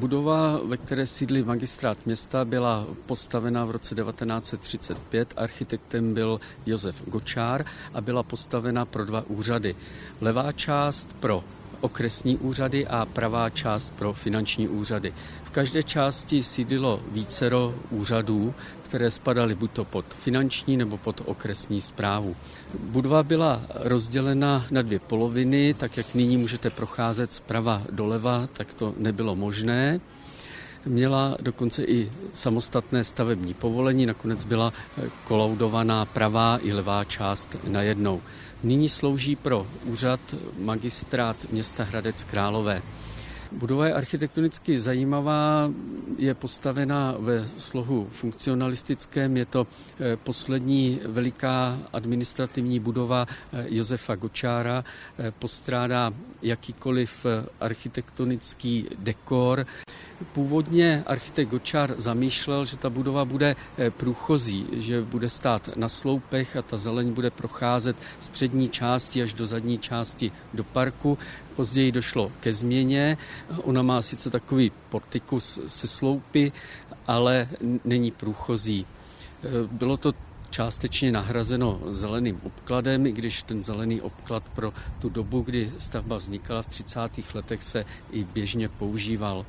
Budova, ve které sídlí magistrát města, byla postavena v roce 1935. Architektem byl Josef Gočár a byla postavena pro dva úřady. Levá část pro okresní úřady a pravá část pro finanční úřady. V každé části sídlilo vícero úřadů, které spadaly buď to pod finanční nebo pod okresní zprávu. Budova byla rozdělena na dvě poloviny, tak jak nyní můžete procházet zprava doleva, tak to nebylo možné. Měla dokonce i samostatné stavební povolení, nakonec byla kolaudovaná pravá i levá část najednou. Nyní slouží pro úřad magistrát města Hradec Králové. Budova je architektonicky zajímavá, je postavena ve slohu funkcionalistickém, je to eh, poslední veliká administrativní budova eh, Josefa Gočára, eh, postrádá jakýkoliv architektonický dekor. Původně architekt Gočár zamýšlel, že ta budova bude průchozí, že bude stát na sloupech a ta zeleň bude procházet z přední části až do zadní části do parku. Později došlo ke změně. Ona má sice takový portikus se sloupy, ale není průchozí. Bylo to částečně nahrazeno zeleným obkladem, i když ten zelený obklad pro tu dobu, kdy stavba vznikala v 30. letech, se i běžně používal.